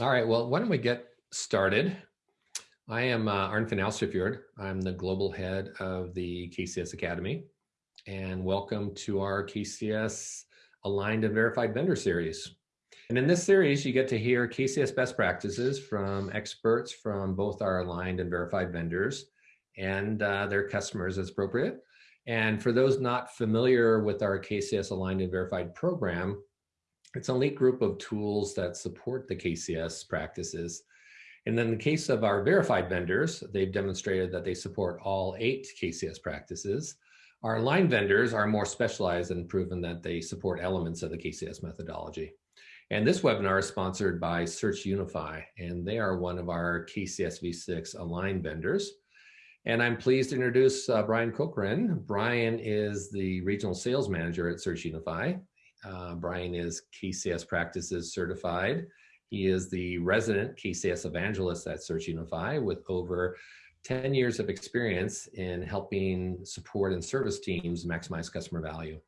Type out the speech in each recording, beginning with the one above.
All right, well, why don't we get started? I am uh, Arnfinn Austefjord. I'm the global head of the KCS Academy. And welcome to our KCS Aligned and Verified Vendor Series. And in this series, you get to hear KCS best practices from experts from both our aligned and verified vendors and uh, their customers as appropriate. And for those not familiar with our KCS Aligned and Verified program, it's an elite group of tools that support the KCS practices. And in the case of our verified vendors, they've demonstrated that they support all eight KCS practices. Our line vendors are more specialized and proven that they support elements of the KCS methodology. And this webinar is sponsored by Search Unify, and they are one of our KCS V6 aligned vendors. And I'm pleased to introduce uh, Brian Corcoran. Brian is the regional sales manager at Search Unify. Uh, Brian is KCS Practices certified. He is the resident KCS evangelist at Search Unify with over 10 years of experience in helping support and service teams maximize customer value.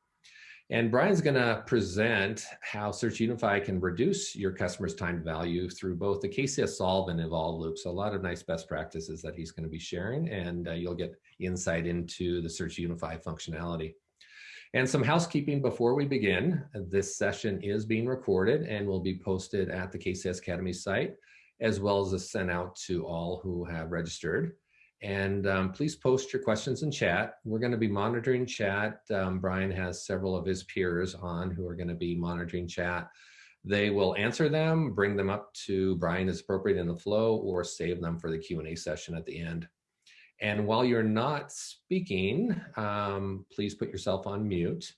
And Brian's going to present how Search Unify can reduce your customer's time value through both the KCS Solve and Evolve loops. A lot of nice best practices that he's going to be sharing, and uh, you'll get insight into the Search Unify functionality. And some housekeeping before we begin. This session is being recorded and will be posted at the KCS Academy site, as well as sent out to all who have registered. And um, please post your questions in chat. We're going to be monitoring chat. Um, Brian has several of his peers on who are going to be monitoring chat. They will answer them, bring them up to Brian as appropriate in the flow, or save them for the Q&A session at the end. And while you're not speaking, um, please put yourself on mute.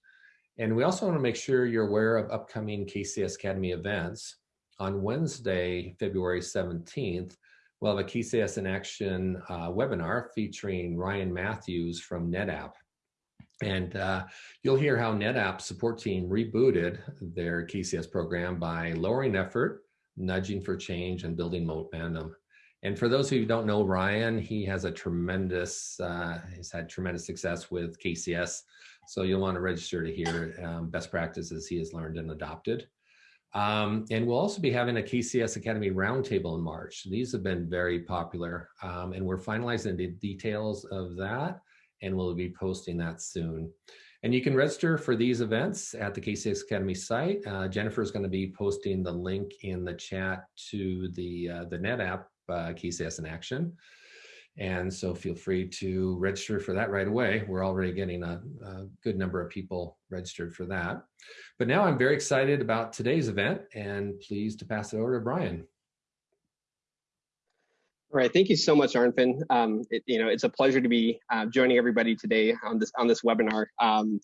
And we also want to make sure you're aware of upcoming KCS Academy events. On Wednesday, February 17th, we'll have a KCS in Action uh, webinar featuring Ryan Matthews from NetApp. And uh, you'll hear how NetApp support team rebooted their KCS program by lowering effort, nudging for change, and building momentum. And for those who don't know Ryan, he has a tremendous, uh, he's had tremendous success with KCS. So you'll want to register to hear um, best practices he has learned and adopted. Um, and we'll also be having a KCS Academy Roundtable in March. These have been very popular um, and we're finalizing the details of that and we'll be posting that soon. And you can register for these events at the KCS Academy site. Uh, Jennifer is going to be posting the link in the chat to the, uh, the NetApp uh, KCS in action. And so feel free to register for that right away. We're already getting a, a, good number of people registered for that. But now I'm very excited about today's event and pleased to pass it over to Brian. All right, thank you so much, Arnfinn. Um, it, you know, it's a pleasure to be uh, joining everybody today on this on this webinar. Um,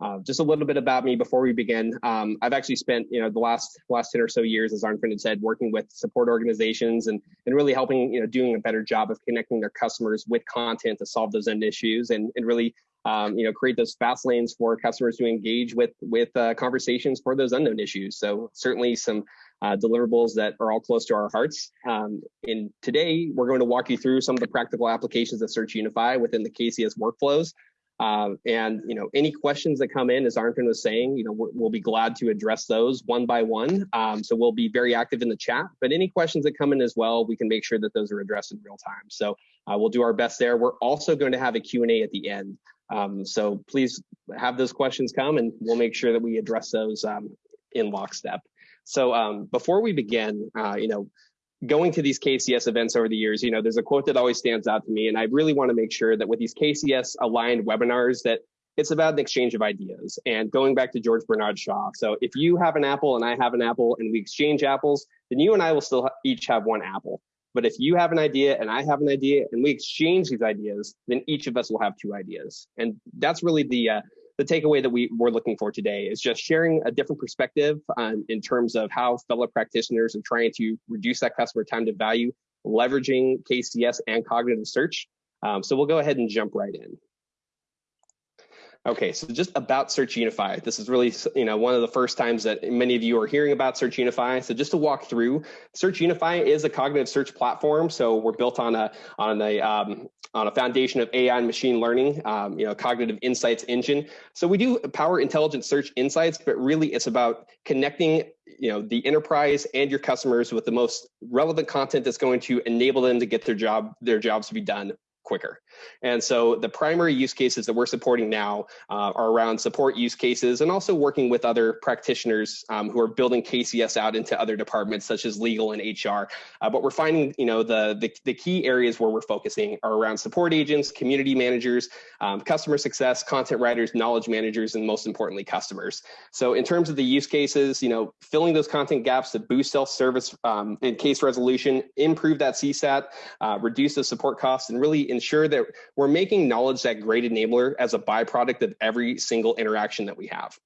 uh, just a little bit about me before we begin. Um, I've actually spent, you know, the last last 10 or so years, as Arnfinn had said, working with support organizations and, and really helping, you know, doing a better job of connecting their customers with content to solve those end issues and, and really, um, you know, create those fast lanes for customers to engage with with uh, conversations for those unknown issues. So certainly some uh, deliverables that are all close to our hearts. Um, and today, we're going to walk you through some of the practical applications of Search Unify within the KCS workflows um, and you know, any questions that come in, as Arnfinn was saying, you know, we'll be glad to address those one by one. Um, so we'll be very active in the chat. But any questions that come in as well, we can make sure that those are addressed in real time. So uh, we'll do our best there. We're also going to have a Q&A at the end. Um, so please have those questions come, and we'll make sure that we address those um, in lockstep. So um, before we begin, uh, you know, going to these KCS events over the years, you know, there's a quote that always stands out to me, and I really want to make sure that with these KCS aligned webinars that it's about an exchange of ideas. And going back to George Bernard Shaw, so if you have an apple and I have an apple and we exchange apples, then you and I will still each have one apple. But if you have an idea and I have an idea and we exchange these ideas, then each of us will have two ideas. And that's really the uh, the takeaway that we were looking for today is just sharing a different perspective um, in terms of how fellow practitioners are trying to reduce that customer time to value, leveraging KCS and cognitive search. Um, so we'll go ahead and jump right in. Okay, so just about Search Unify. This is really, you know, one of the first times that many of you are hearing about Search Unify. So just to walk through, Search Unify is a cognitive search platform. So we're built on a on a um, on a foundation of AI and machine learning, um, you know, cognitive insights engine. So we do power intelligent search insights, but really it's about connecting, you know, the enterprise and your customers with the most relevant content that's going to enable them to get their job their jobs to be done quicker. And so the primary use cases that we're supporting now uh, are around support use cases and also working with other practitioners um, who are building KCS out into other departments such as legal and HR. Uh, but we're finding, you know, the, the, the, key areas where we're focusing are around support agents, community managers, um, customer success, content writers, knowledge managers, and most importantly, customers. So in terms of the use cases, you know, filling those content gaps to boost self-service um, and case resolution, improve that CSAT, uh, reduce the support costs, and really ensure that we're making knowledge that great enabler as a byproduct of every single interaction that we have.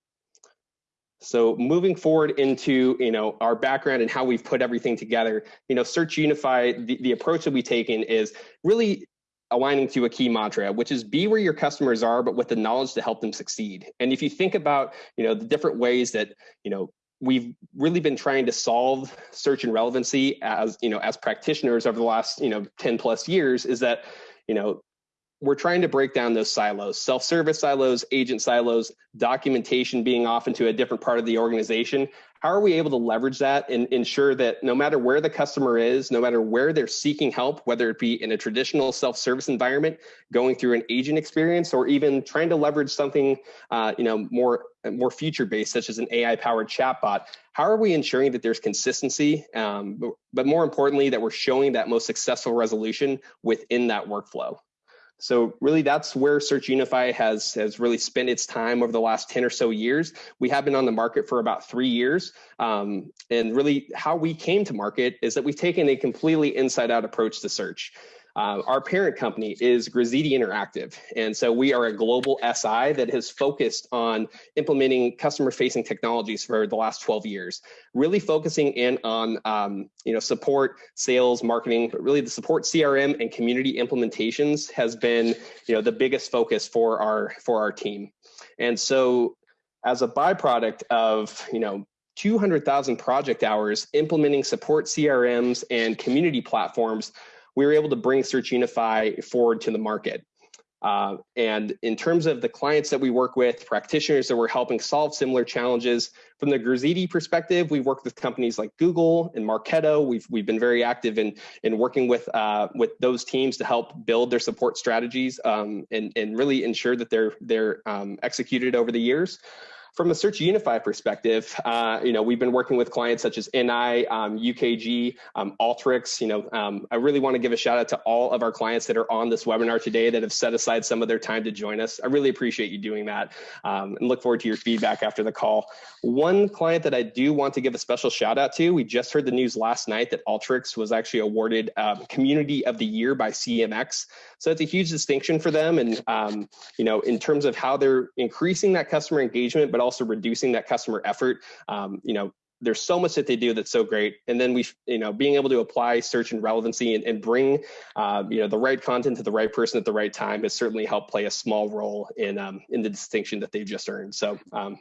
So moving forward into you know our background and how we've put everything together, you know, Search Unify, the, the approach that we've taken is really aligning to a key mantra, which is be where your customers are, but with the knowledge to help them succeed. And if you think about, you know, the different ways that, you know, we've really been trying to solve search and relevancy as, you know, as practitioners over the last, you know, 10 plus years is that, you know, we're trying to break down those silos, self-service silos, agent silos, documentation being off into a different part of the organization. How are we able to leverage that and ensure that no matter where the customer is, no matter where they're seeking help, whether it be in a traditional self-service environment, going through an agent experience, or even trying to leverage something, uh, you know, more more future-based, such as an AI-powered chatbot, how are we ensuring that there's consistency, um, but, but more importantly, that we're showing that most successful resolution within that workflow? So really that's where Search Unify has, has really spent its time over the last 10 or so years. We have been on the market for about three years. Um, and really how we came to market is that we've taken a completely inside out approach to search. Uh, our parent company is Grazitti Interactive. And so we are a global SI that has focused on implementing customer facing technologies for the last 12 years, really focusing in on um, you know, support, sales, marketing, really the support CRM and community implementations has been you know, the biggest focus for our, for our team. And so as a byproduct of you know 200,000 project hours implementing support CRMs and community platforms, we were able to bring Search Unify forward to the market. Uh, and in terms of the clients that we work with, practitioners that we're helping solve similar challenges, from the Grazitti perspective, we've worked with companies like Google and Marketo. We've we've been very active in in working with uh, with those teams to help build their support strategies um, and and really ensure that they're they're um, executed over the years. From a Search Unify perspective, uh, you know, we've been working with clients such as NI, um, UKG, um, Alteryx. You know, um, I really want to give a shout out to all of our clients that are on this webinar today that have set aside some of their time to join us. I really appreciate you doing that um, and look forward to your feedback after the call. One client that I do want to give a special shout out to, we just heard the news last night that Alteryx was actually awarded um, Community of the Year by CMX. So it's a huge distinction for them. And, you know, in terms of how they're increasing that customer engagement, but also reducing that customer effort, um, you know, there's so much that they do that's so great. And then we you know being able to apply search and relevancy and, and bring um, you know the right content to the right person at the right time has certainly helped play a small role in um, in the distinction that they've just earned. So um,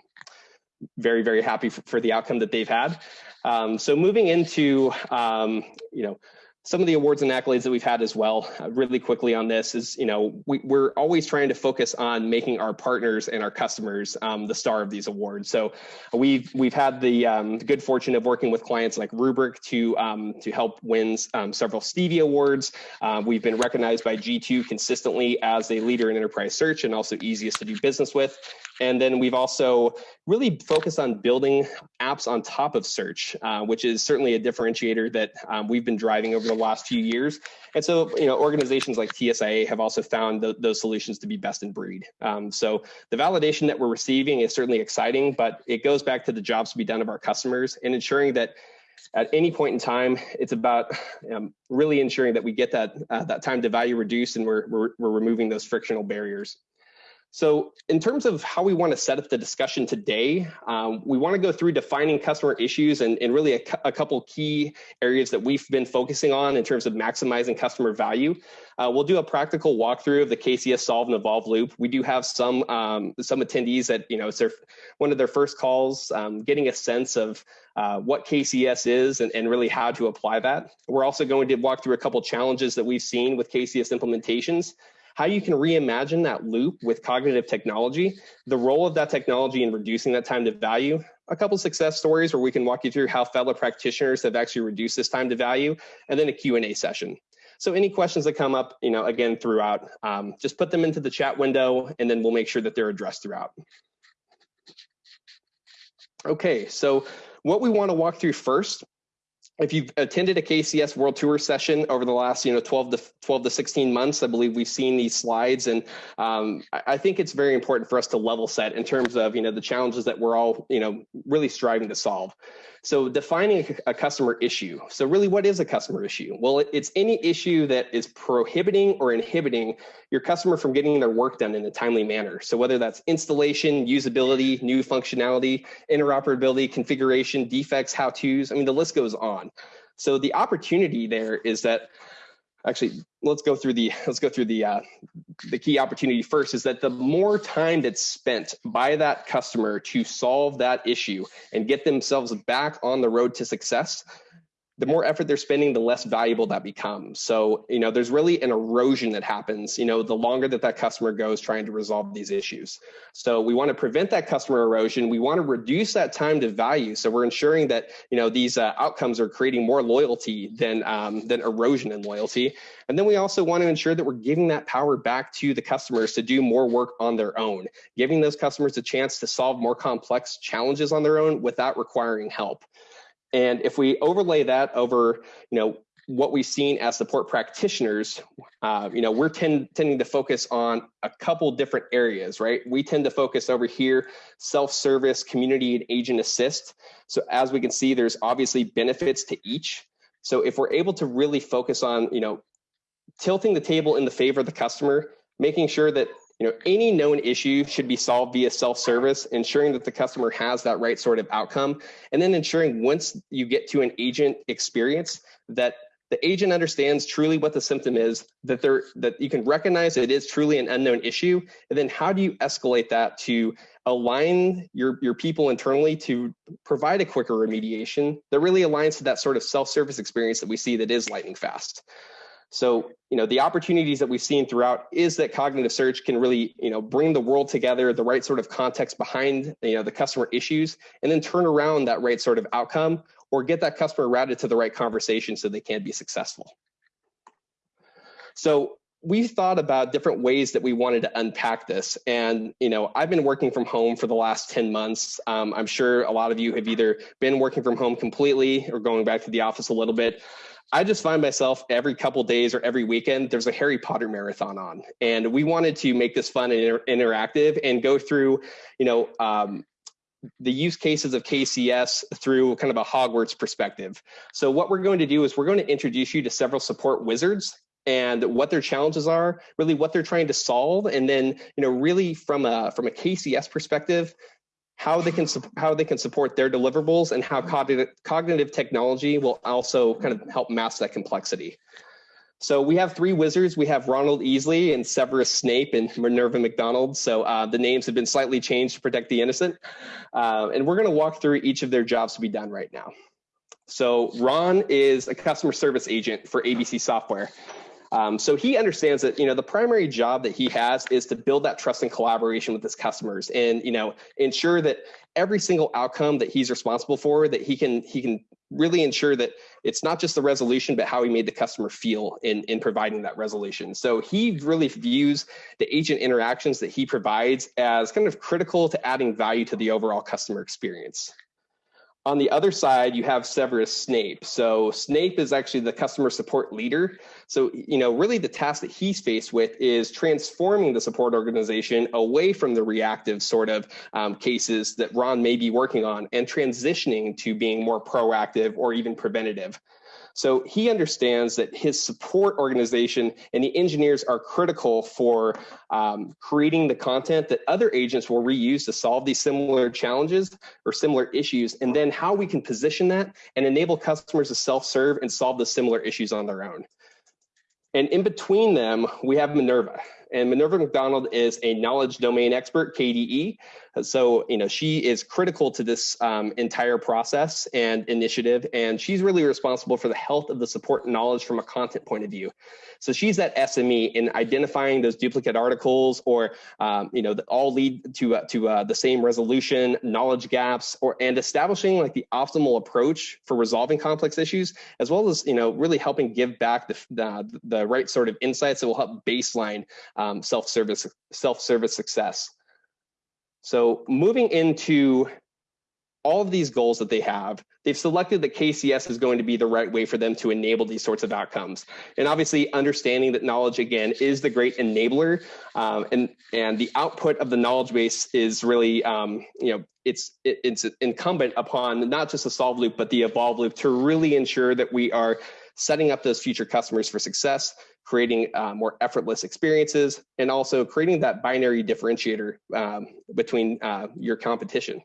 very very happy for, for, the outcome that they've had. Um, so moving into um, you know some of the awards and accolades that we've had as well uh, really quickly on this is you know we, are always trying to focus on making our partners and our customers um, the star of these awards. So we've we've had the, um, the good fortune of working with clients like Rubrik to um, to help win um, several stevie awards. Uh, we've been recognized by g2 consistently as a leader in enterprise search and also easiest to do business with and then we've also really focused on building apps on top of search, uh, which is certainly a differentiator that um, we've been driving over the last few years. And so, you know, organizations like TSIA have also found th those solutions to be best in breed. Um, so the validation that we're receiving is certainly exciting, but it goes back to the jobs to be done of our customers and ensuring that at any point in time, it's about um, really ensuring that we get that uh, that time to value reduced and we're, we're, we're removing those frictional barriers. So in terms of how we want to set up the discussion today, um, we want to go through defining customer issues and, and really a, a, couple key areas that we've been focusing on in terms of maximizing customer value. Uh, we'll do a practical walkthrough of the KCS Solve and Evolve loop. We do have some um, some attendees that you know it's their one of their first calls, um, getting a sense of uh, what KCS is and, and really how to apply that. We're also going to walk through a couple challenges that we've seen with KCS implementations how you can reimagine that loop with cognitive technology, the role of that technology in reducing that time to value, a couple success stories where we can walk you through how fellow practitioners have actually reduced this time to value, and then a Q&A session. So any questions that come up, you know, again, throughout, um, just put them into the chat window and then we'll make sure that they're addressed throughout. Okay, so what we wanna walk through first if you've attended a KCS World Tour session over the last, you know, 12 to 12 to 16 months, I believe we've seen these slides, and um, I think it's very important for us to level set in terms of, you know, the challenges that we're all, you know, really striving to solve. So defining a customer issue. So really, what is a customer issue? Well, it's any issue that is prohibiting or inhibiting your customer from getting their work done in a timely manner. So whether that's installation, usability, new functionality, interoperability, configuration, defects, how-tos, I mean, the list goes on. So the opportunity there is that actually let's go through the let's go through the uh, the key opportunity first is that the more time that's spent by that customer to solve that issue and get themselves back on the road to success the more effort they're spending, the less valuable that becomes. So, you know, there's really an erosion that happens, you know, the longer that that customer goes trying to resolve these issues. So we want to prevent that customer erosion. We want to reduce that time to value. So we're ensuring that, you know, these uh, outcomes are creating more loyalty than, um, than erosion in loyalty. And then we also want to ensure that we're giving that power back to the customers to do more work on their own, giving those customers a chance to solve more complex challenges on their own without requiring help. And if we overlay that over, you know, what we've seen as support practitioners, uh, you know, we're tend, tending to focus on a couple different areas, right? We tend to focus over here, self-service, community, and agent assist. So as we can see, there's obviously benefits to each. So if we're able to really focus on, you know, tilting the table in the favor of the customer, making sure that you know, any known issue should be solved via self-service, ensuring that the customer has that right sort of outcome, and then ensuring once you get to an agent experience that the agent understands truly what the symptom is, that they that you can recognize it is truly an unknown issue, and then how do you escalate that to align your, your people internally to provide a quicker remediation that really aligns to that sort of self-service experience that we see that is lightning fast. So, you know, the opportunities that we've seen throughout is that cognitive search can really, you know, bring the world together, the right sort of context behind, you know, the customer issues, and then turn around that right sort of outcome or get that customer routed to the right conversation so they can be successful. So we thought about different ways that we wanted to unpack this. And, you know, I've been working from home for the last 10 months. Um, I'm sure a lot of you have either been working from home completely or going back to the office a little bit. I just find myself every couple days or every weekend, there's a Harry Potter marathon on. And we wanted to make this fun and inter interactive and go through, you know, um, the use cases of KCS through kind of a Hogwarts perspective. So what we're going to do is we're going to introduce you to several support wizards and what their challenges are, really what they're trying to solve, and then you know really from a from a KCS perspective, how they can how they can support their deliverables and how cognitive, cognitive technology will also kind of help mask that complexity. So we have three wizards. We have Ronald Easley and Severus Snape and Minerva McDonald. So uh, the names have been slightly changed to protect the innocent. Uh, and we're going to walk through each of their jobs to be done right now. So Ron is a customer service agent for ABC Software. Um, so he understands that you know the primary job that he has is to build that trust and collaboration with his customers, and you know ensure that every single outcome that he's responsible for, that he can he can really ensure that it's not just the resolution, but how he made the customer feel in in providing that resolution. So he really views the agent interactions that he provides as kind of critical to adding value to the overall customer experience. On the other side, you have Severus Snape. So Snape is actually the customer support leader. So, you know, really the task that he's faced with is transforming the support organization away from the reactive sort of um, cases that Ron may be working on and transitioning to being more proactive or even preventative. So he understands that his support organization and the engineers are critical for um, creating the content that other agents will reuse to solve these similar challenges or similar issues, and then how we can position that and enable customers to self-serve and solve the similar issues on their own. And in between them, we have Minerva. And Minerva McDonald is a knowledge domain expert, KDE. So, you know, she is critical to this um, entire process and initiative, and she's really responsible for the health of the support knowledge from a content point of view. So she's that SME in identifying those duplicate articles or, um, you know, that all lead to, uh, to uh, the same resolution, knowledge gaps, or and establishing like the optimal approach for resolving complex issues, as well as, you know, really helping give back the, the, the right sort of insights that will help baseline um, self-service self-service success. So moving into all of these goals that they have, they've selected that KCS is going to be the right way for them to enable these sorts of outcomes. And obviously understanding that knowledge again is the great enabler um, and, and the output of the knowledge base is really, um, you know, it's, it, it's incumbent upon not just the solve loop, but the evolve loop to really ensure that we are setting up those future customers for success, creating uh, more effortless experiences, and also creating that binary differentiator um, between uh, your competition.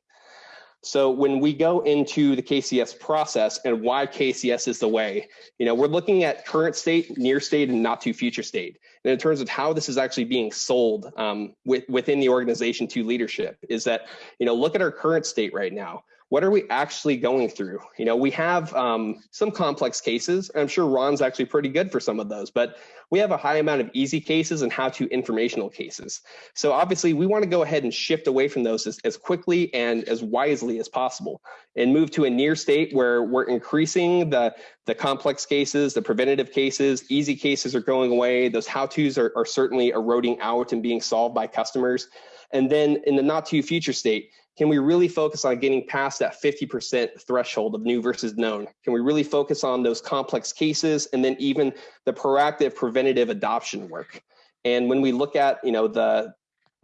So when we go into the KCS process and why KCS is the way, you know, we're looking at current state, near state, and not too future state. And in terms of how this is actually being sold um, with, within the organization to leadership is that, you know, look at our current state right now what are we actually going through? You know, we have um, some complex cases. I'm sure Ron's actually pretty good for some of those, but we have a high amount of easy cases and how to informational cases. So obviously we want to go ahead and shift away from those as, as quickly and as wisely as possible and move to a near state where we're increasing the, the complex cases, the preventative cases, easy cases are going away. Those how-tos are, are certainly eroding out and being solved by customers. And then in the not too future state, can we really focus on getting past that 50% threshold of new versus known? Can we really focus on those complex cases and then even the proactive preventative adoption work? And when we look at, you know, the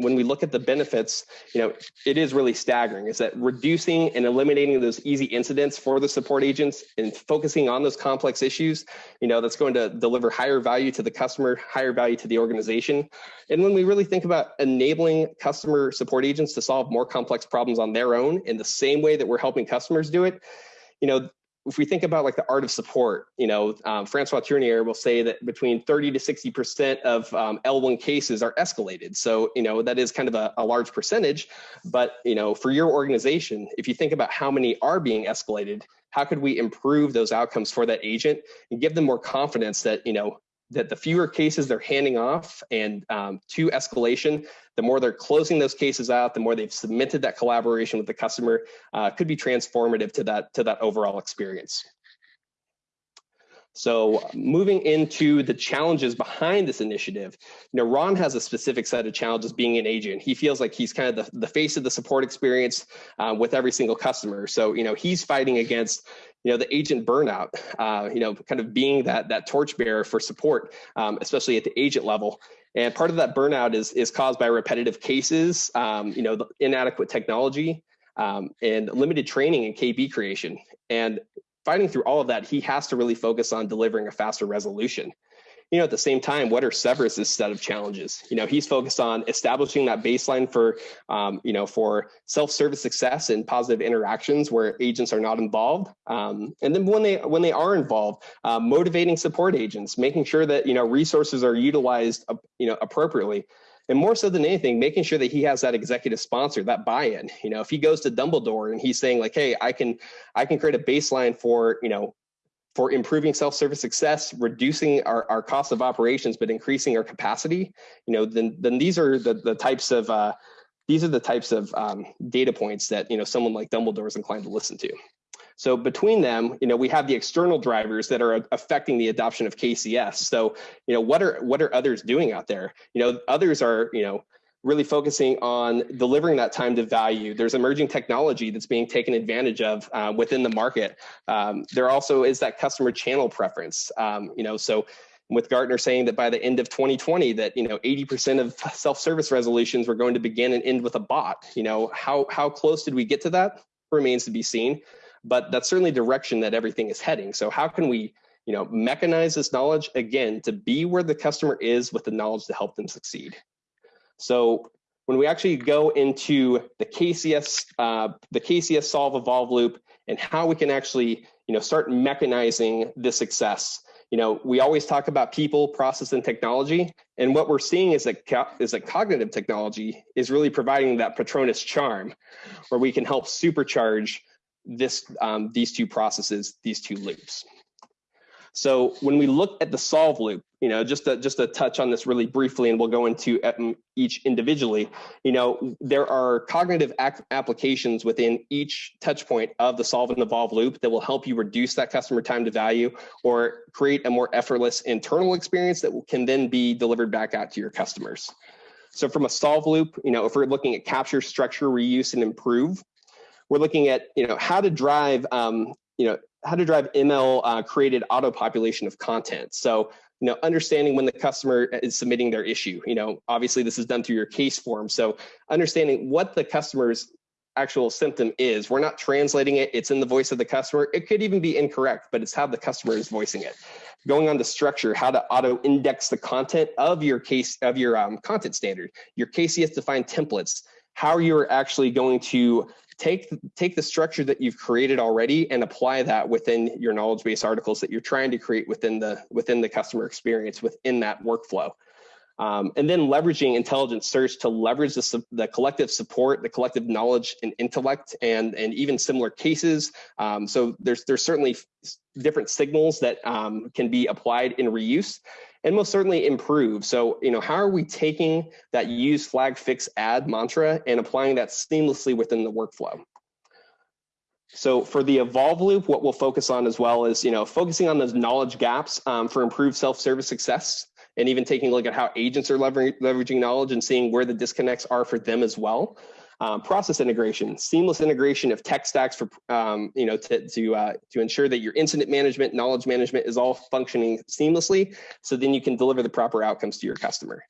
when we look at the benefits, you know, it is really staggering is that reducing and eliminating those easy incidents for the support agents and focusing on those complex issues, you know, that's going to deliver higher value to the customer, higher value to the organization. And when we really think about enabling customer support agents to solve more complex problems on their own in the same way that we're helping customers do it, you know, if we think about like the art of support, you know, um, Françoise Tourniaire will say that between 30 to 60% of um, L1 cases are escalated. So, you know, that is kind of a, a, large percentage, but, you know, for your organization, if you think about how many are being escalated, how could we improve those outcomes for that agent and give them more confidence that, you know, that the fewer cases they're handing off and um, to escalation, the more they're closing those cases out, the more they've submitted that collaboration with the customer, uh, could be transformative to that to that overall experience. So moving into the challenges behind this initiative, you know, Ron has a specific set of challenges being an agent. He feels like he's kind of the, the face of the support experience uh, with every single customer. So, you know, he's fighting against, you know, the agent burnout, uh, you know, kind of being that, that torchbearer for support, um, especially at the agent level. And part of that burnout is, is caused by repetitive cases, um, you know, inadequate technology, um, and limited training and KB creation. And fighting through all of that, he has to really focus on delivering a faster resolution. You know, at the same time, what are Severus's set of challenges? You know, he's focused on establishing that baseline for, um, you know, for self-service success and positive interactions where agents are not involved. Um, and then when they when they are involved, uh, motivating support agents, making sure that you know resources are utilized, uh, you know, appropriately and more so than anything making sure that he has that executive sponsor that buy-in. You know if he goes to dumbledore and he's saying like hey i can i can create a baseline for you know for improving self-service success reducing our, our cost of operations but increasing our capacity you know then then these are the, the types of uh, these are the types of um, data points that you know someone like dumbledore is inclined to listen to so between them, you know, we have the external drivers that are affecting the adoption of KCS. So, you know, what are what are others doing out there? You know, others are, you know, really focusing on delivering that time to value. There's emerging technology that's being taken advantage of uh, within the market. Um, there also is that customer channel preference. Um, you know, so with Gartner saying that by the end of 2020 that you know 80% of self-service resolutions were going to begin and end with a bot. You know, how how close did we get to that? Remains to be seen. But that's certainly direction that everything is heading. So how can we, you know, mechanize this knowledge again to be where the customer is with the knowledge to help them succeed. So when we actually go into the KCS, uh, the KCS solve evolve loop and how we can actually, you know, start mechanizing the success. You know, we always talk about people, process, and technology, and what we're seeing is that is that cognitive technology is really providing that Patronus charm, where we can help supercharge this um, these two processes, these two loops. So when we look at the solve loop, you know, just to, just to touch on this really briefly, and we'll go into each individually, you know, there are cognitive applications within each touch point of the solve and evolve loop that will help you reduce that customer time to value or create a more effortless internal experience that can then be delivered back out to your customers. So from a solve loop, you know, if we're looking at capture, structure, reuse, and improve, we're looking at, you know, how to drive, um, you know, how to drive ML uh, created auto population of content. So, you know, understanding when the customer is submitting their issue, you know, obviously this is done through your case form. So understanding what the customer's actual symptom is. We're not translating it. It's in the voice of the customer. It could even be incorrect, but it's how the customer is voicing it. Going on to structure, how to auto index the content of your case of your um, content standard, your KCS defined templates, how you're actually going to take take the structure that you've created already and apply that within your knowledge base articles that you're trying to create within the within the customer experience within that workflow. Um, and then leveraging intelligent search to leverage the, the collective support the collective knowledge and intellect and and even similar cases. Um, so there's there's certainly different signals that um, can be applied in reuse and most certainly improve. So, you know, how are we taking that use flag fix add mantra and applying that seamlessly within the workflow? So for the evolve loop, what we'll focus on as well is, you know, focusing on those knowledge gaps um, for improved self-service success and even taking a look at how agents are leveraging knowledge and seeing where the disconnects are for them as well. Um, process integration, seamless integration of tech stacks for um, you know to to uh, to ensure that your incident management, knowledge management is all functioning seamlessly, so then you can deliver the proper outcomes to your customer.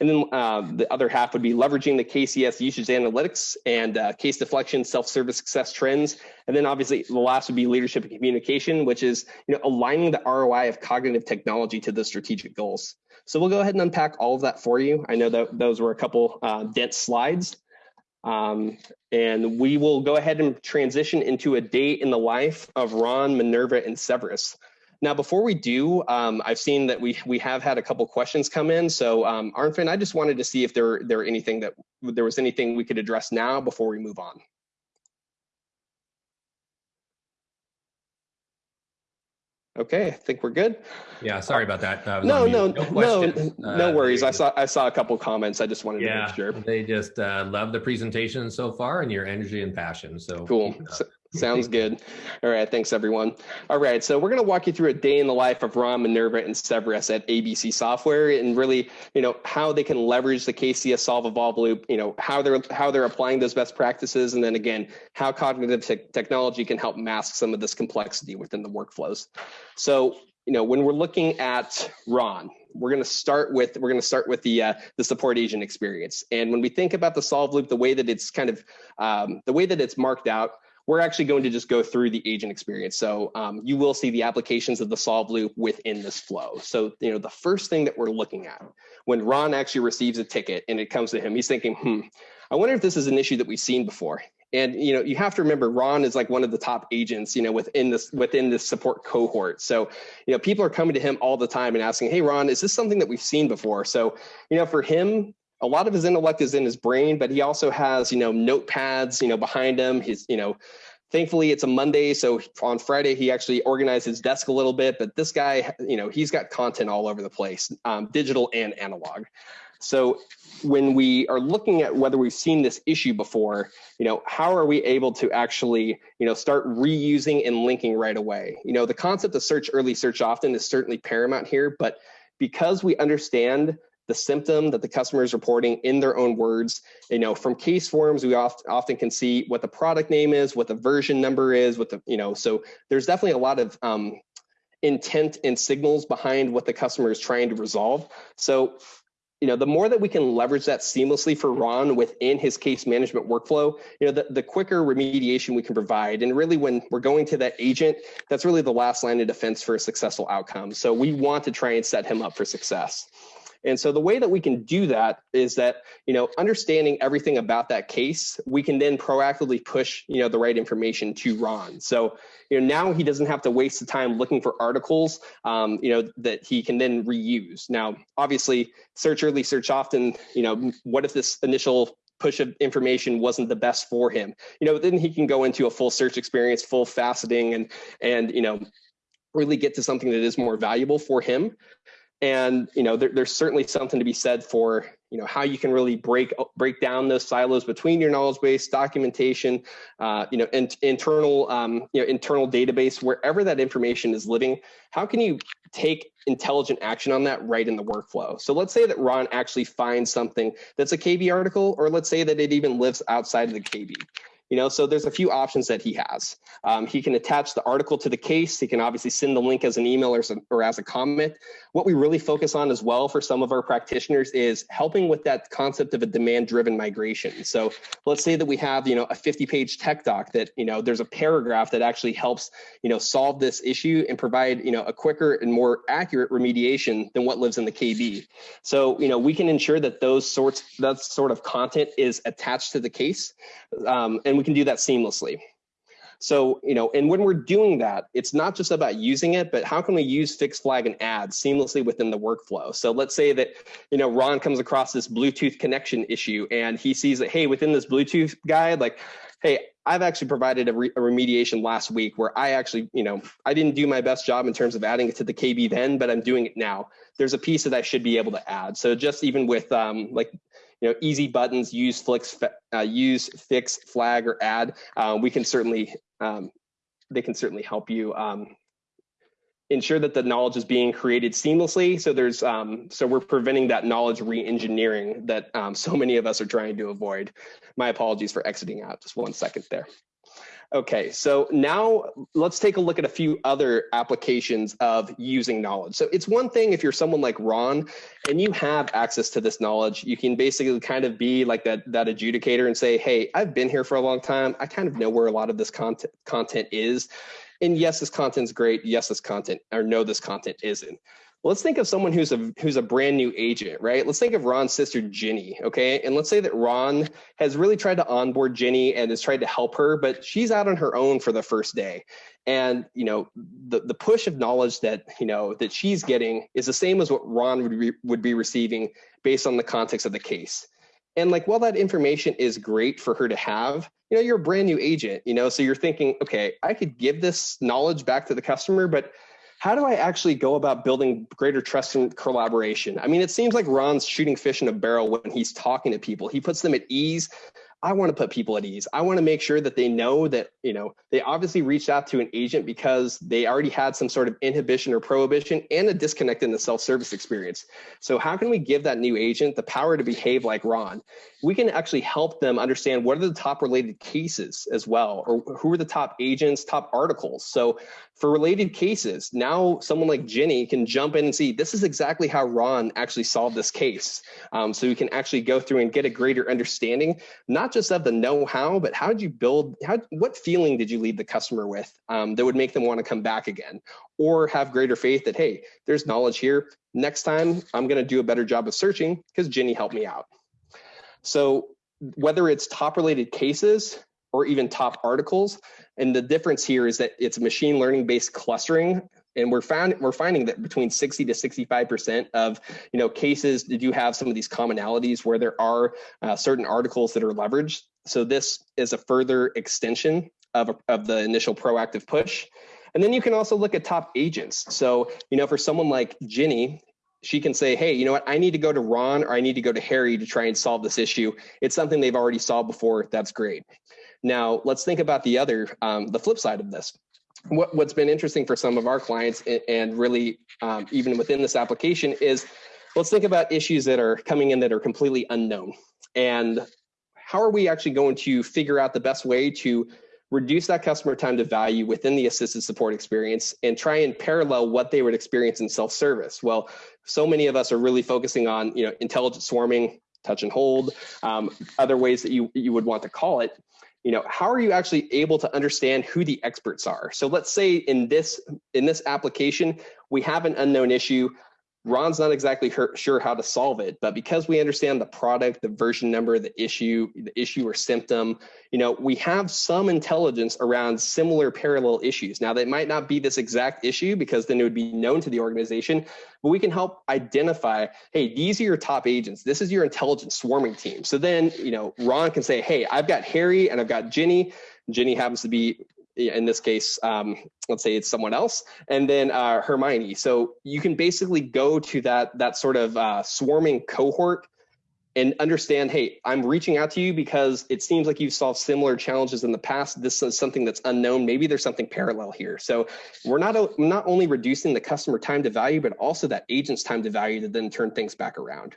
And then uh, the other half would be leveraging the KCS usage analytics and uh, case deflection, self-service success trends. And then obviously the last would be leadership and communication, which is you know aligning the ROI of cognitive technology to the strategic goals. So we'll go ahead and unpack all of that for you. I know that those were a couple uh, dense slides. Um, and we will go ahead and transition into a day in the life of Ron, Minerva, and Severus. Now, before we do, um, I've seen that we we have had a couple questions come in. So, um, Arnfinn, I just wanted to see if there there anything that there was anything we could address now before we move on. Okay, I think we're good. Yeah, sorry about that. no, no, no, no, no uh, worries. I saw I saw a couple comments. I just wanted yeah, to make sure. They just uh, love the presentation so far and your energy and passion. So cool. Sounds good. All right, thanks everyone. All right, so we're going to walk you through a day in the life of Ron, Minerva, and Severus at ABC Software, and really, you know, how they can leverage the KCS Solve Evolve Loop. You know, how they're how they're applying those best practices, and then again, how cognitive te technology can help mask some of this complexity within the workflows. So, you know, when we're looking at Ron, we're going to start with we're going to start with the uh, the support agent experience. And when we think about the solve loop, the way that it's kind of um, the way that it's marked out, we're actually going to just go through the agent experience. So um, you will see the applications of the solve loop within this flow. So, you know, the first thing that we're looking at when Ron actually receives a ticket and it comes to him, he's thinking, hmm, I wonder if this is an issue that we've seen before. And you know, you have to remember Ron is like one of the top agents, you know, within this within this support cohort. So, you know, people are coming to him all the time and asking, "Hey, Ron, is this something that we've seen before?" So, you know, for him, a lot of his intellect is in his brain, but he also has, you know, notepads, you know, behind him. His, you know, thankfully it's a Monday, so on Friday he actually organized his desk a little bit. But this guy, you know, he's got content all over the place, um, digital and analog. So when we are looking at whether we've seen this issue before, you know, how are we able to actually, you know, start reusing and linking right away? You know, the concept of search early, search often is certainly paramount here, but because we understand the symptom that the customer is reporting in their own words. You know, from case forms, we oft, often can see what the product name is, what the version number is, what the, you know, so there's definitely a lot of um, intent and signals behind what the customer is trying to resolve. So you know, the more that we can leverage that seamlessly for Ron within his case management workflow, you know, the, the quicker remediation we can provide. And really when we're going to that agent, that's really the last line of defense for a successful outcome. So we want to try and set him up for success. And so the way that we can do that is that, you know, understanding everything about that case, we can then proactively push, you know, the right information to Ron. So, you know, now he doesn't have to waste the time looking for articles, um, you know, that he can then reuse. Now, obviously, search early, search often, you know, what if this initial push of information wasn't the best for him you know then he can go into a full search experience full faceting and and you know really get to something that is more valuable for him and you know there, there's certainly something to be said for you know how you can really break break down those silos between your knowledge base documentation uh, you know in, internal um, you know internal database wherever that information is living how can you take intelligent action on that right in the workflow? So let's say that ron actually finds something that's a kb article or let's say that it even lives outside of the kb you know, so there's a few options that he has. Um, he can attach the article to the case. He can obviously send the link as an email or, some, or as a comment. What we really focus on as well for some of our practitioners is helping with that concept of a demand-driven migration. So let's say that we have, you know, a 50-page tech doc that, you know, there's a paragraph that actually helps, you know, solve this issue and provide, you know, a quicker and more accurate remediation than what lives in the KB. So, you know, we can ensure that those sorts, that sort of content is attached to the case. Um, and and we can do that seamlessly. So, you know, and when we're doing that, it's not just about using it, but how can we use fix flag and add seamlessly within the workflow? So let's say that, you know, Ron comes across this Bluetooth connection issue and he sees that, hey, within this Bluetooth guide, like, hey, I've actually provided a, re a, remediation last week where I actually, you know, I didn't do my best job in terms of adding it to the KB then, but I'm doing it now. There's a piece that I should be able to add. So just even with um, like you know, easy buttons, use uh, use fix, flag, or add. Uh, we can certainly, um, they can certainly help you um, ensure that the knowledge is being created seamlessly. So there's, um, so we're preventing that knowledge re-engineering that um, so many of us are trying to avoid. My apologies for exiting out. Just one second there. Okay, so now let's take a look at a few other applications of using knowledge. So it's one thing if you're someone like Ron and you have access to this knowledge, you can basically kind of be like that, that adjudicator and say, hey, I've been here for a long time. I kind of know where a lot of this content, content is. And yes, this content's great. Yes, this content, or no, this content isn't let's think of someone who's a who's a brand new agent, right? Let's think of Ron's sister Ginny, okay? And let's say that Ron has really tried to onboard Ginny and has tried to help her, but she's out on her own for the first day. And you know, the the push of knowledge that you know that she's getting is the same as what Ron would be, would be receiving based on the context of the case. And like, while that information is great for her to have, you know, you're a brand new agent, you know, so you're thinking, okay, I could give this knowledge back to the customer, but how do I actually go about building greater trust and collaboration? I mean, it seems like Ron's shooting fish in a barrel when he's talking to people. He puts them at ease. I want to put people at ease. I want to make sure that they know that, you know, they obviously reached out to an agent because they already had some sort of inhibition or prohibition and a disconnect in the self-service experience. So how can we give that new agent the power to behave like Ron? We can actually help them understand what are the top related cases as well, or who are the top agents, top articles. So for related cases, now someone like Ginny can jump in and see this is exactly how Ron actually solved this case. Um, so we can actually go through and get a greater understanding, not just of the know-how, but how did you build, how, what feeling did you leave the customer with um, that would make them want to come back again or have greater faith that, hey, there's knowledge here. Next time I'm going to do a better job of searching because Ginny helped me out. So whether it's top related cases or even top articles, and the difference here is that it's machine learning based clustering and we're found we're finding that between 60 to 65 percent of you know cases do have some of these commonalities where there are uh, certain articles that are leveraged so this is a further extension of, of the initial proactive push and then you can also look at top agents so you know for someone like ginny she can say, hey, you know what, I need to go to Ron or I need to go to Harry to try and solve this issue. It's something they've already solved before. That's great. Now, let's think about the other, um, the flip side of this what, what's been interesting for some of our clients and really um, even within this application is let's think about issues that are coming in that are completely unknown and how are we actually going to figure out the best way to reduce that customer time to value within the assisted support experience and try and parallel what they would experience in self-service. Well, so many of us are really focusing on, you know, intelligent swarming, touch and hold, um, other ways that you, you would want to call it. You know, how are you actually able to understand who the experts are? So let's say in this in this application, we have an unknown issue. Ron's not exactly sure how to solve it, but because we understand the product, the version number, the issue, the issue or symptom, you know, we have some intelligence around similar parallel issues. Now, that might not be this exact issue because then it would be known to the organization, but we can help identify, hey, these are your top agents. This is your intelligence swarming team. So then, you know, Ron can say, hey, I've got Harry and I've got Ginny. Ginny happens to be in this case, um, let's say it's someone else, and then uh, Hermione. So you can basically go to that that sort of uh, swarming cohort and understand, hey, I'm reaching out to you because it seems like you've solved similar challenges in the past. This is something that's unknown. Maybe there's something parallel here. So we're not not only reducing the customer time to value, but also that agent's time to value to then turn things back around.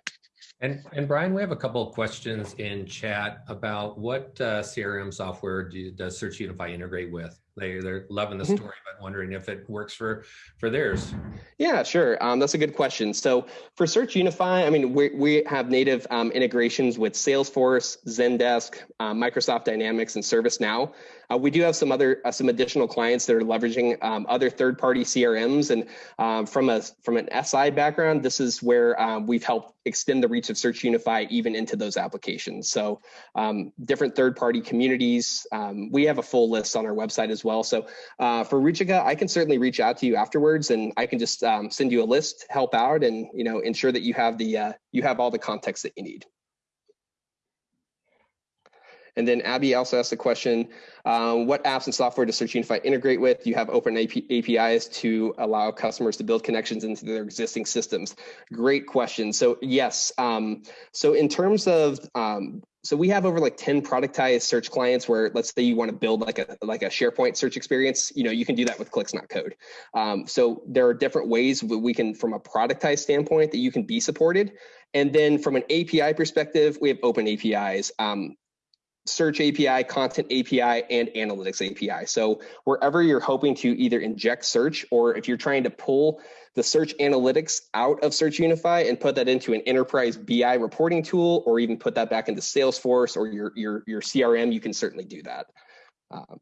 And, and Brian, we have a couple of questions in chat about what uh, CRM software do, does Search Unify integrate with? They, they're loving the mm-hmm. story, but wondering if it works for, for theirs. Yeah, sure. Um, that's a good question. So for Search Unify, I mean, we, we have native um, integrations with Salesforce, Zendesk, uh, Microsoft Dynamics, and ServiceNow. Uh, we do have some other uh, some additional clients that are leveraging um, other third-party CRMs, and um, from a from an SI background, this is where um, we've helped extend the reach of Search Unify even into those applications. So um, different third-party communities. Um, we have a full list on our website as well. So uh, for Ruchika, I can certainly reach out to you afterwards, and I can just um, send you a list, help out, and you know ensure that you have the uh, you have all the context that you need. And then Abby also asked the question, um, what apps and software does Search Unify integrate with? You have open AP APIs to allow customers to build connections into their existing systems. Great question. So yes, um, so in terms of um, so we have over like 10 productized search clients where let's say you want to build like a like a SharePoint search experience, you know, you can do that with clicks, not code. Um, so there are different ways we can, from a productized standpoint, that you can be supported. And then from an API perspective, we have open APIs. Um, search API, content API, and analytics API. So wherever you're hoping to either inject search or if you're trying to pull the search analytics out of Search Unify and put that into an enterprise BI reporting tool, or even put that back into Salesforce or your, your, your CRM, you can certainly do that. Um,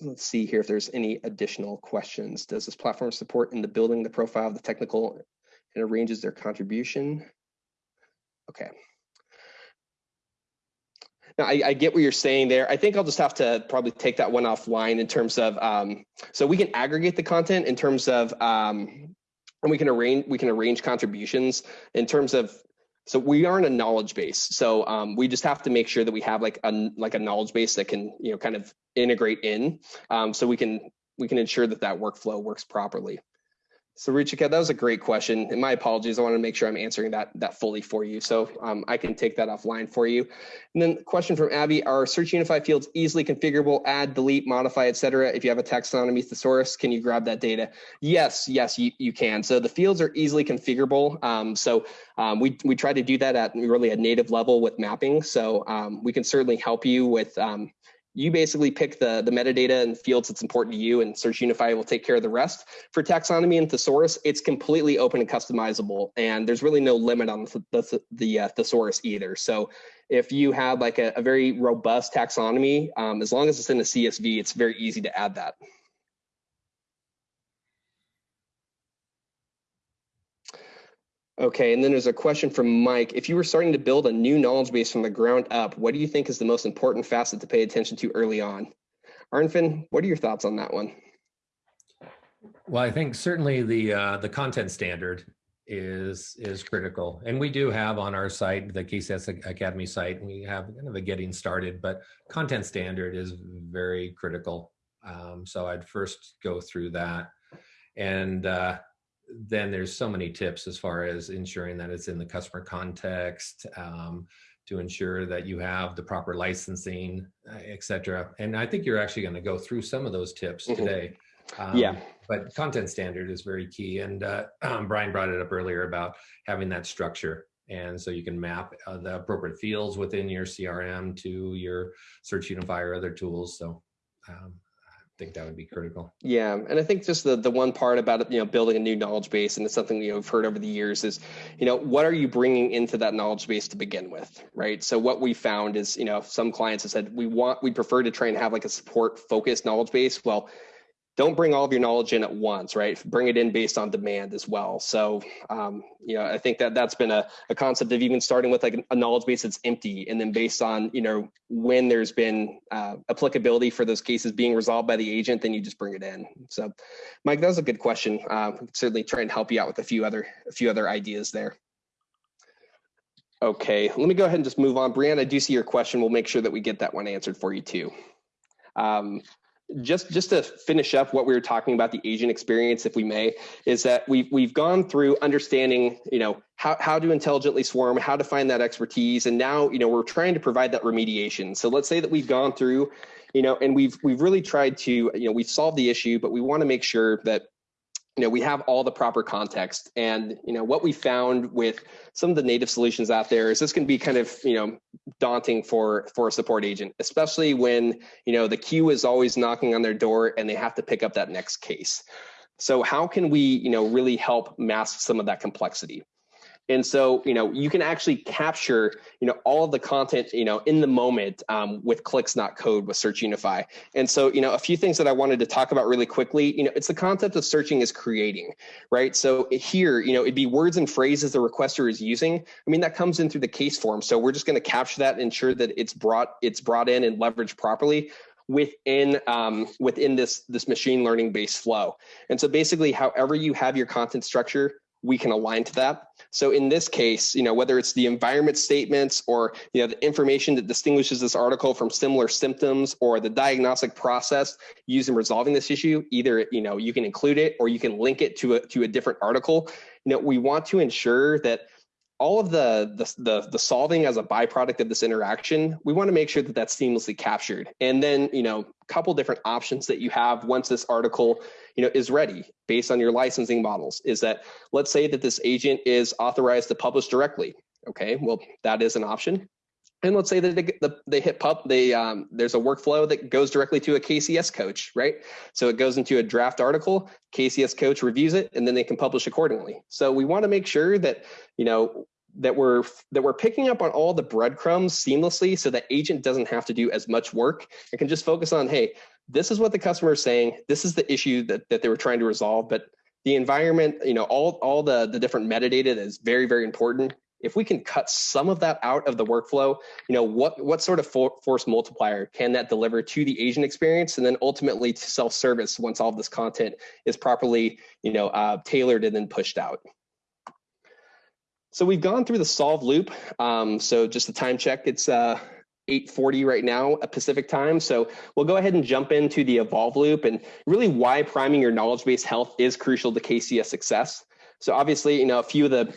let's see here if there's any additional questions. Does this platform support in the building the profile of the technical and arranges their contribution? Okay. I, I, get what you're saying there. I think I'll just have to probably take that one offline in terms of, um, so we can aggregate the content in terms of, um, and we can arrange we can arrange contributions in terms of. So we aren't a knowledge base, so um, we just have to make sure that we have like a like a knowledge base that can you know kind of integrate in, um, so we can we can ensure that that workflow works properly. So Ruchika, that was a great question. And my apologies, I want to make sure I'm answering that that fully for you. So um, I can take that offline for you. And then question from Abby, are Search Unify fields easily configurable, add, delete, modify, etc. If you have a taxonomy thesaurus, can you grab that data? Yes, yes, you, you can. So the fields are easily configurable. Um, so um, we, we try to do that at really a native level with mapping. So um, we can certainly help you with um, you basically pick the, the metadata and fields that's important to you and Search Unify will take care of the rest. For taxonomy and thesaurus, it's completely open and customizable and there's really no limit on the, the, the uh, thesaurus either. So if you have like a, a very robust taxonomy, um, as long as it's in a CSV, it's very easy to add that. Okay, and then there's a question from Mike. If you were starting to build a new knowledge base from the ground up, what do you think is the most important facet to pay attention to early on? Arnfinn, what are your thoughts on that one? Well, I think certainly the uh, the content standard is is critical, and we do have on our site, the KCS Academy site, we have kind of a getting started, but content standard is very critical. Um, so I'd first go through that, and uh, then there's so many tips as far as ensuring that it's in the customer context, um, to ensure that you have the proper licensing, uh, et cetera. And I think you're actually going to go through some of those tips mm -hmm. today. Um, yeah. But content standard is very key. And uh, um, Brian brought it up earlier about having that structure. And so you can map uh, the appropriate fields within your CRM to your Search Unify or other tools. So um, think that would be critical. Yeah, and I think just the the one part about you know building a new knowledge base, and it's something you know have heard over the years is, you know, what are you bringing into that knowledge base to begin with, right? So what we found is, you know, some clients have said we want we prefer to try and have like a support focused knowledge base. Well, don't bring all of your knowledge in at once, right? Bring it in based on demand as well. So, um, you know, I think that that's been a, a concept of even starting with like a knowledge base that's empty, and then based on you know when there's been uh, applicability for those cases being resolved by the agent, then you just bring it in. So, Mike, that was a good question. Uh, certainly try and help you out with a few other a few other ideas there. Okay, let me go ahead and just move on. Brianna, I do see your question. We'll make sure that we get that one answered for you too. Um, just just to finish up what we were talking about the agent experience if we may is that we've we've gone through understanding you know how, how to intelligently swarm how to find that expertise and now you know we're trying to provide that remediation. So let's say that we've gone through you know and we've we've really tried to you know we've solved the issue but we want to make sure that you know we have all the proper context. And you know what we found with some of the native solutions out there is this can be kind of you know daunting for for a support agent especially when you know the queue is always knocking on their door and they have to pick up that next case. So how can we you know really help mask some of that complexity and so, you know, you can actually capture, you know, all of the content, you know, in the moment um, with clicks, not code with Search Unify. And so, you know, a few things that I wanted to talk about really quickly, you know, it's the concept of searching is creating, right? So here, you know, it'd be words and phrases the requester is using. I mean, that comes in through the case form. So we're just going to capture that and ensure that it's brought, it's brought in and leveraged properly within um, within this this machine learning based flow. And so basically, however you have your content structure, we can align to that. So in this case, you know, whether it's the environment statements or, you know, the information that distinguishes this article from similar symptoms or the diagnostic process used in resolving this issue, either, you know, you can include it or you can link it to a, to a different article. You know, we want to ensure that all of the, the, the the solving as a byproduct of this interaction, we want to make sure that that's seamlessly captured. And then, you know, a couple different options that you have once this article, you know, is ready based on your licensing models is that let's say that this agent is authorized to publish directly. Okay, well, that is an option. And let's say that they, they hit pub, they um, there's a workflow that goes directly to a KCS coach, right? So it goes into a draft article, KCS coach reviews it, and then they can publish accordingly. So we want to make sure that you know that we're that we're picking up on all the breadcrumbs seamlessly, so that agent doesn't have to do as much work and can just focus on, hey, this is what the customer is saying, this is the issue that that they were trying to resolve, but the environment, you know, all all the the different metadata is very very important if we can cut some of that out of the workflow, you know, what, what sort of for, force multiplier can that deliver to the agent experience and then ultimately to self-service once all this content is properly, you know, uh, tailored and then pushed out. So we've gone through the solve loop. Um, so just a time check, it's uh, 840 right now at Pacific time. So we'll go ahead and jump into the evolve loop and really why priming your knowledge base health is crucial to KCS success. So obviously, you know, a few of the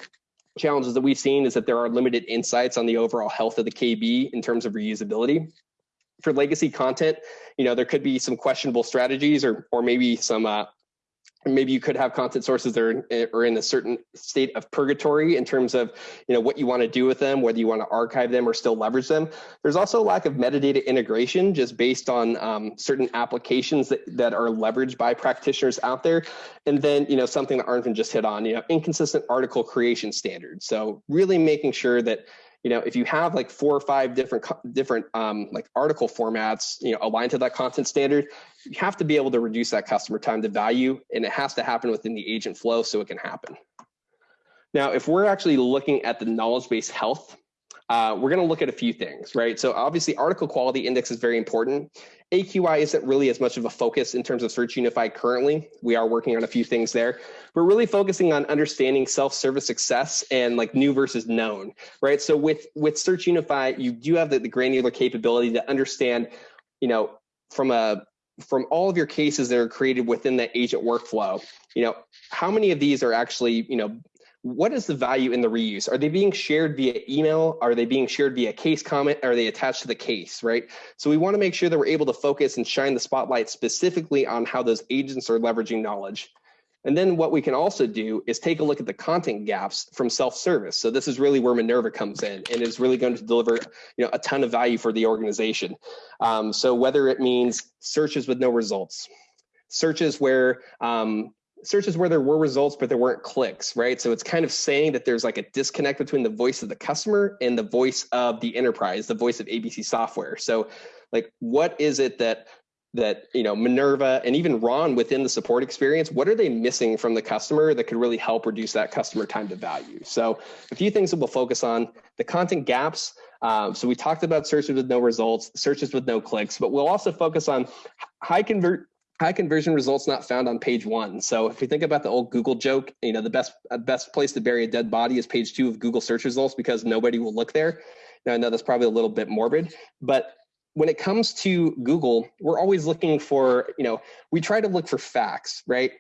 challenges that we've seen is that there are limited insights on the overall health of the KB in terms of reusability. For legacy content, you know, there could be some questionable strategies or, or maybe some uh, maybe you could have content sources that are, eh, are in a certain state of purgatory in terms of you know what you want to do with them whether you want to archive them or still leverage them. There's also a lack of metadata integration just based on um, certain applications that, that are leveraged by practitioners out there. And then you know something that Arnfinn just hit on you know inconsistent article creation standards. So really making sure that you know, if you have like four or five different different um, like article formats, you know, aligned to that content standard, you have to be able to reduce that customer time to value, and it has to happen within the agent flow so it can happen. Now, if we're actually looking at the knowledge base health, uh, we're going to look at a few things, right? So obviously, article quality index is very important. AQI isn't really as much of a focus in terms of Search Unify currently. We are working on a few things there. We're really focusing on understanding self-service success and like new versus known, right? So with with Search Unify, you do have the, the granular capability to understand, you know, from a from all of your cases that are created within the agent workflow, you know, how many of these are actually, you know, what is the value in the reuse? Are they being shared via email? Are they being shared via case comment? Are they attached to the case, right? So we want to make sure that we're able to focus and shine the spotlight specifically on how those agents are leveraging knowledge. And then what we can also do is take a look at the content gaps from self-service. So this is really where Minerva comes in and is really going to deliver you know, a ton of value for the organization. Um, so whether it means searches with no results, searches where um, searches where there were results but there weren't clicks right? So it's kind of saying that there's like a disconnect between the voice of the customer and the voice of the enterprise the voice of abc software. So like what is it that that you know minerva and even ron within the support experience what are they missing from the customer that could really help reduce that customer time to value? So a few things that we'll focus on the content gaps. Um, so we talked about searches with no results searches with no clicks but we'll also focus on high convert high conversion results not found on page one. So if we think about the old Google joke, you know, the best uh, best place to bury a dead body is page two of Google search results because nobody will look there. Now I know that's probably a little bit morbid, but when it comes to Google, we're always looking for, you know, we try to look for facts, right?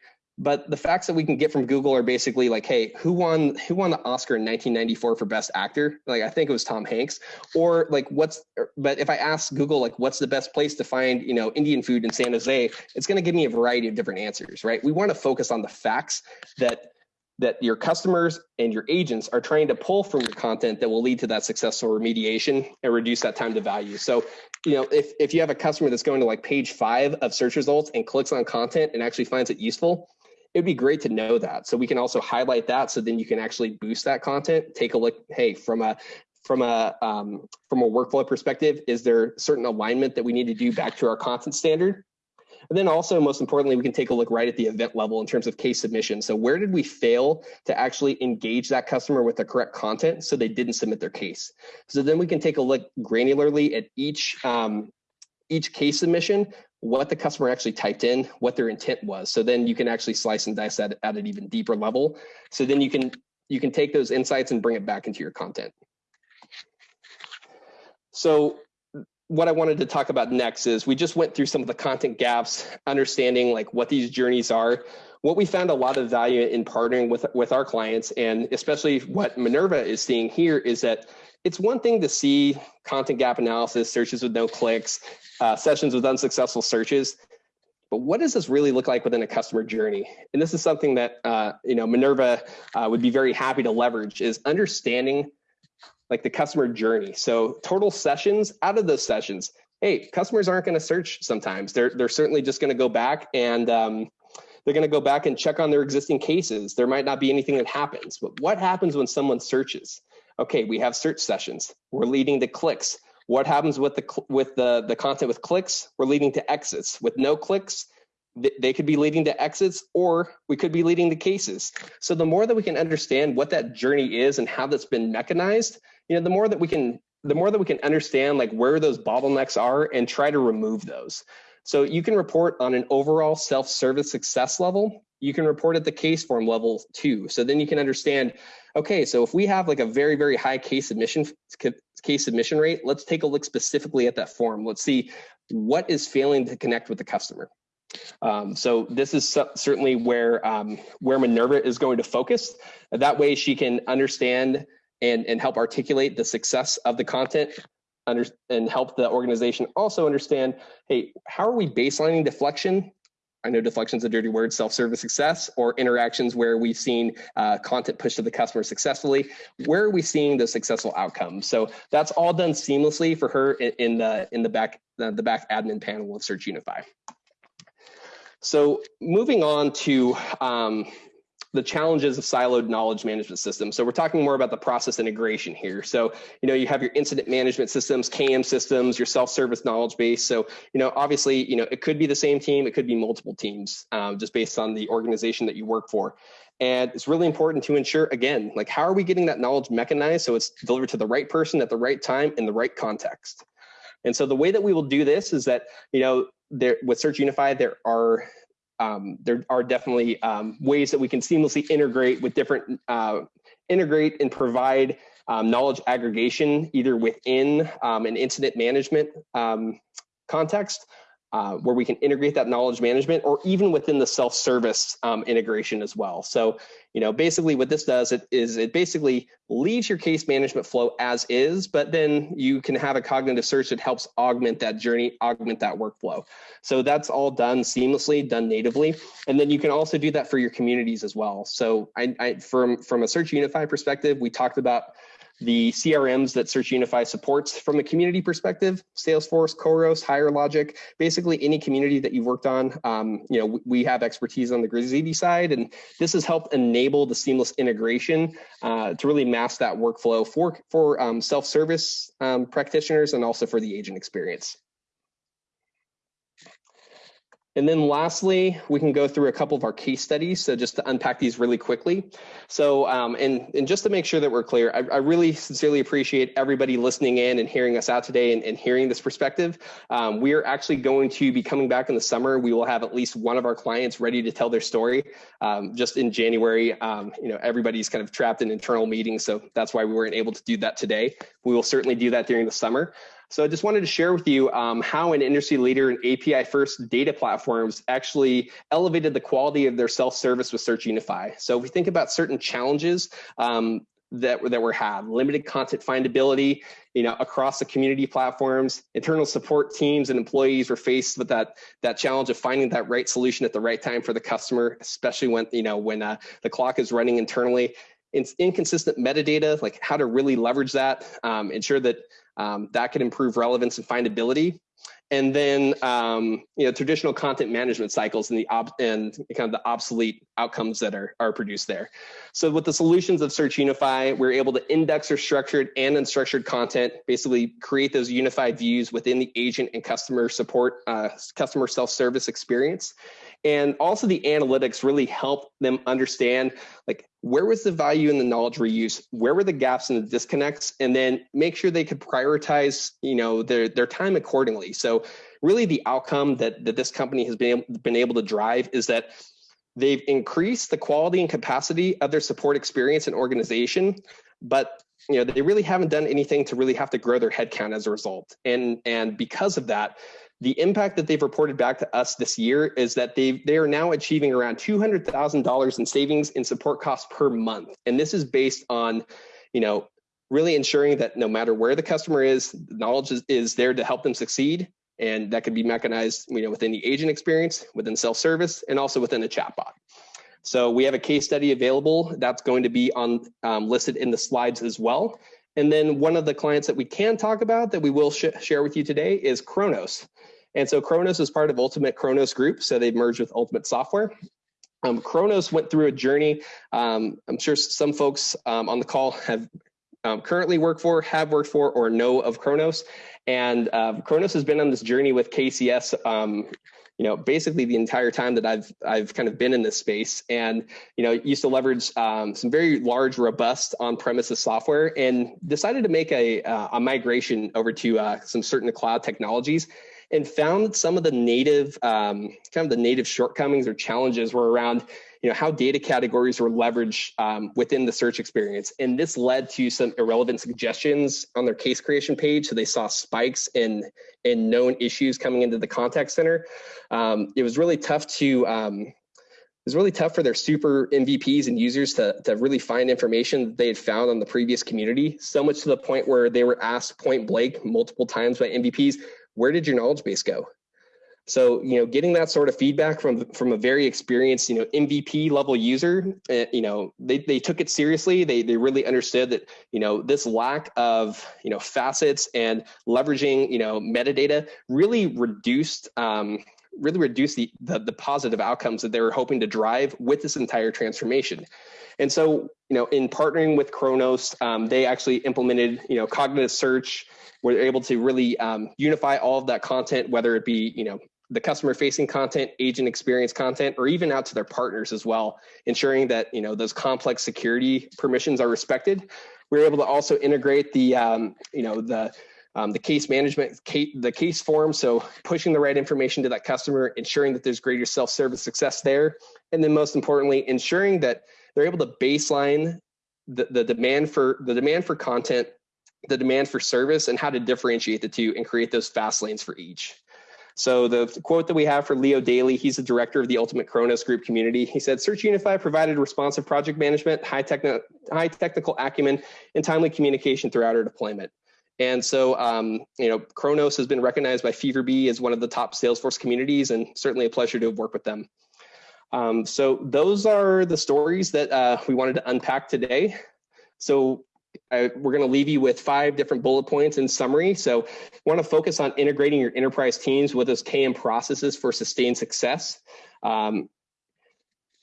But the facts that we can get from Google are basically like, hey, who won who won the Oscar in 1994 for Best Actor? Like I think it was Tom Hanks. Or like what's er, but if I ask Google like what's the best place to find you know Indian food in San Jose, it's going to give me a variety of different answers, right? We want to focus on the facts that that your customers and your agents are trying to pull from your content that will lead to that successful remediation and reduce that time to value. So, you know, if, if you have a customer that's going to like page five of search results and clicks on content and actually finds it useful, it'd be great to know that. So we can also highlight that so then you can actually boost that content. Take a look, hey, from a from a um, from a workflow perspective, is there certain alignment that we need to do back to our content standard? And then also, most importantly, we can take a look right at the event level in terms of case submission. So where did we fail to actually engage that customer with the correct content so they didn't submit their case? So then we can take a look granularly at each um, each case submission what the customer actually typed in, what their intent was. So then you can actually slice and dice that at an even deeper level. So then you can you can take those insights and bring it back into your content. So what I wanted to talk about next is we just went through some of the content gaps, understanding like what these journeys are. What we found a lot of value in partnering with with our clients, and especially what Minerva is seeing here, is that it's one thing to see content gap analysis, searches with no clicks, uh, sessions with unsuccessful searches. But what does this really look like within a customer journey? And this is something that uh, you know Minerva uh, would be very happy to leverage is understanding like the customer journey. So total sessions out of those sessions, hey, customers aren't going to search sometimes. They're they're certainly just going to go back and um, they're going to go back and check on their existing cases. There might not be anything that happens, but what happens when someone searches? Okay, we have search sessions. We're leading to clicks. What happens with the with the the content with clicks? We're leading to exits. With no clicks, they could be leading to exits or we could be leading to cases. So the more that we can understand what that journey is and how that's been mechanized, you know, the more that we can the more that we can understand like where those bottlenecks are and try to remove those. So you can report on an overall self-service success level. You can report at the case form level too. So then you can understand, okay, so if we have like a very, very high case submission case submission rate, let's take a look specifically at that form. Let's see what is failing to connect with the customer. Um, so this is certainly where um, where Minerva is going to focus. That way she can understand and, and help articulate the success of the content under, and help the organization also understand, hey, how are we baselining deflection I know deflection is a dirty word, self-service success, or interactions where we've seen uh, content pushed to the customer successfully. Where are we seeing the successful outcomes? So that's all done seamlessly for her in, in the in the back the, the back admin panel of Search Unify. So moving on to um, the challenges of siloed knowledge management systems. So we're talking more about the process integration here. So, you know, you have your incident management systems, KM systems, your self-service knowledge base. So, you know, obviously, you know, it could be the same team, it could be multiple teams, um, just based on the organization that you work for. And it's really important to ensure, again, like how are we getting that knowledge mechanized so it's delivered to the right person at the right time in the right context. And so the way that we will do this is that, you know, there with Search Unify, there are um, there are definitely um, ways that we can seamlessly integrate with different, uh, integrate and provide um, knowledge aggregation either within um, an incident management um, context uh, where we can integrate that knowledge management or even within the self-service um, integration as well. So, you know, basically what this does it is it basically leaves your case management flow as is, but then you can have a cognitive search that helps augment that journey, augment that workflow. So that's all done seamlessly, done natively. And then you can also do that for your communities as well. So I, I from, from a Search Unify perspective, we talked about the CRMs that Search Unify supports from a community perspective, Salesforce, Khoros, Higher Logic, basically any community that you've worked on. Um, you know, we have expertise on the Grazitti side, and this has helped enable the seamless integration uh, to really mask that workflow for, for um, self-service um, practitioners and also for the agent experience. And then lastly, we can go through a couple of our case studies. So just to unpack these really quickly. So, um, and, and just to make sure that we're clear, I, I, really sincerely appreciate everybody listening in and hearing us out today and, and hearing this perspective. Um, we are actually going to be coming back in the summer. We will have at least one of our clients ready to tell their story. Um, just in January, um, you know, everybody's kind of trapped in internal meetings. So that's why we weren't able to do that today. We will certainly do that during the summer. So I just wanted to share with you um, how an industry leader in API first data platforms actually elevated the quality of their self-service with Search Unify. So if we think about certain challenges um, that, that were had, limited content findability, you know, across the community platforms, internal support teams and employees were faced with that, that challenge of finding that right solution at the right time for the customer, especially when, you know, when uh, the clock is running internally. It's inconsistent metadata, like how to really leverage that, um, ensure that um, that can improve relevance and findability. And then, um, you know, traditional content management cycles and the ob and kind of the obsolete outcomes that are, are produced there. So with the solutions of Search Unify, we're able to index our structured and unstructured content, basically create those unified views within the agent and customer support, uh, customer self-service experience. And also the analytics really help them understand like where was the value in the knowledge reuse, where were the gaps and the disconnects, and then make sure they could prioritize, you know, their their time accordingly. So really the outcome that, that this company has been, been able to drive is that they've increased the quality and capacity of their support experience and organization, but you know they really haven't done anything to really have to grow their headcount as a result. And and because of that, the impact that they've reported back to us this year is that they they are now achieving around $200,000 in savings in support costs per month. And this is based on, you know, really ensuring that no matter where the customer is, knowledge is, is there to help them succeed. And that could be mechanized, you know, within the agent experience, within self-service, and also within a chatbot. So we have a case study available that's going to be on um, listed in the slides as well. And then one of the clients that we can talk about that we will sh share with you today is Kronos. And so Kronos is part of Ultimate Kronos Group. So they've merged with Ultimate Software. Um, Kronos went through a journey. Um, I'm sure some folks um, on the call have um, currently work for, have worked for, or know of Kronos. And uh, Kronos has been on this journey with KCS um, you know, basically the entire time that I've I've kind of been in this space, and you know, used to leverage um, some very large, robust on-premises software, and decided to make a uh, a migration over to uh, some certain cloud technologies, and found that some of the native um, kind of the native shortcomings or challenges were around you know, how data categories were leveraged um, within the search experience. And this led to some irrelevant suggestions on their case creation page. So they saw spikes in, in known issues coming into the contact center. Um, it was really tough to, um, it was really tough for their super MVPs and users to, to really find information that they had found on the previous community, so much to the point where they were asked point blank multiple times by MVPs, where did your knowledge base go? So, you know, getting that sort of feedback from from a very experienced, you know, MVP level user, uh, you know, they, they took it seriously. They they really understood that, you know, this lack of, you know, facets and leveraging, you know, metadata really reduced um, really reduced the, the, the positive outcomes that they were hoping to drive with this entire transformation. And so, you know, in partnering with Kronos, um, they actually implemented, you know, cognitive search, where they're able to really um, unify all of that content, whether it be, you know, the customer facing content, agent experience content, or even out to their partners as well, ensuring that you know those complex security permissions are respected. We're able to also integrate the um, you know the um, the case management, case, the case form, so pushing the right information to that customer, ensuring that there's greater self-service success there, and then most importantly, ensuring that they're able to baseline the, the demand for the demand for content, the demand for service, and how to differentiate the two and create those fast lanes for each. So the quote that we have for Leo Daly, he's the director of the Ultimate Kronos Group community. He said, Search Unify provided responsive project management, high, high technical acumen, and timely communication throughout our deployment. And so, um, you know, Kronos has been recognized by FeverBee as one of the top Salesforce communities, and certainly a pleasure to have worked with them. Um, so those are the stories that uh, we wanted to unpack today. So I, we're going to leave you with five different bullet points in summary. So want to focus on integrating your enterprise teams with those KM processes for sustained success. Um,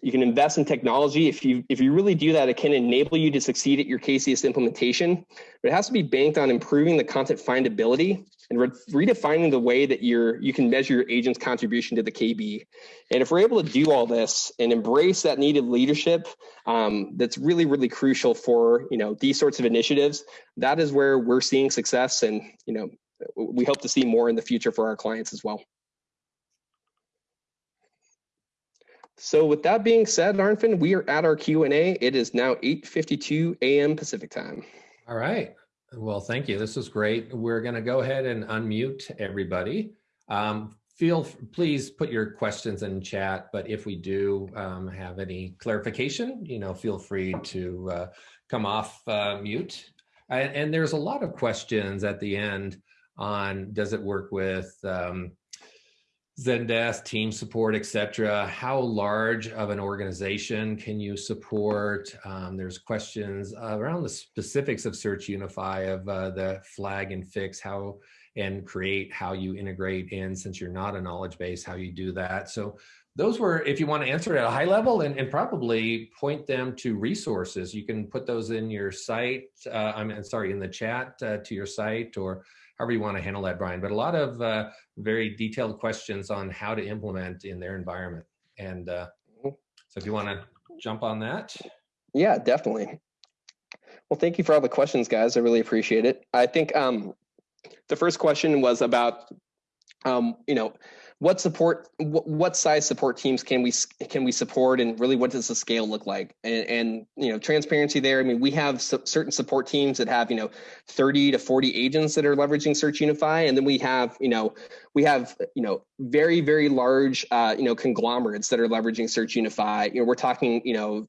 you can invest in technology. If you if you really do that, it can enable you to succeed at your KCS implementation. But it has to be banked on improving the content findability and re redefining the way that you're you can measure your agent's contribution to the KB. And if we're able to do all this and embrace that needed leadership, um, that's really really crucial for you know these sorts of initiatives. That is where we're seeing success, and you know we hope to see more in the future for our clients as well. So with that being said, Arnfinn, we are at our Q&A. It is now 8.52 a.m. Pacific time. All right. Well, thank you. This is great. We're going to go ahead and unmute everybody. Um, feel please put your questions in chat, but if we do um, have any clarification, you know, feel free to uh, come off uh, mute. And, and, there's a lot of questions at the end on does it work with um, Zendesk, team support, etc. How large of an organization can you support? Um, there's questions around the specifics of Search Unify of uh, the flag and fix, how and create, how you integrate in since you're not a knowledge base, how you do that. So those were, if you want to answer at a high level and, and probably point them to resources, you can put those in your site, uh, I'm sorry, in the chat uh, to your site or however you want to handle that, Brian, but a lot of uh, very detailed questions on how to implement in their environment. And uh, so if you want to jump on that. Yeah, definitely. Well, thank you for all the questions, guys. I really appreciate it. I think um, the first question was about, um, you know, what support what size support teams can we can we support and really what does the scale look like? And, and you know transparency there. I mean we have certain support teams that have you know 30 to 40 agents that are leveraging search unify. And then we have you know we have you know very very large uh, you know conglomerates that are leveraging search unify. You know we're talking you know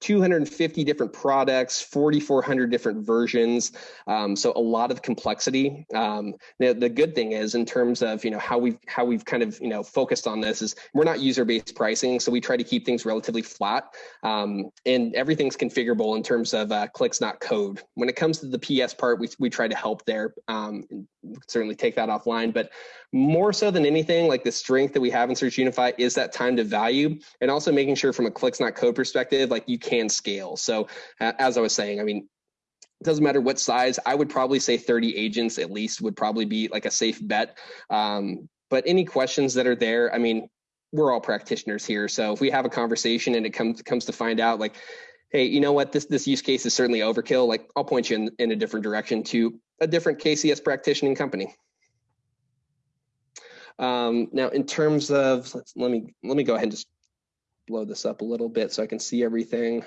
250 different products, 4,400 different versions. Um, so a lot of complexity. Um, the, the good thing is in terms of, you know, how we've, how we've kind of, you know, focused on this is we're not user-based pricing. So we try to keep things relatively flat um, and everything's configurable in terms of uh, clicks, not code. When it comes to the PS part, we, we try to help there. Certainly take that offline, but more so than anything, like the strength that we have in Search Unify is that time to value and also making sure from a clicks not code perspective, like you can scale. So as I was saying, I mean, it doesn't matter what size, I would probably say 30 agents at least would probably be like a safe bet. Um, but any questions that are there, I mean, we're all practitioners here. So if we have a conversation and it comes comes to find out like, hey, you know what, this this use case is certainly overkill, like I'll point you in, in a different direction to a different KCS practicing company. Um, now, in terms of, let me let me go ahead and just blow this up a little bit so I can see everything.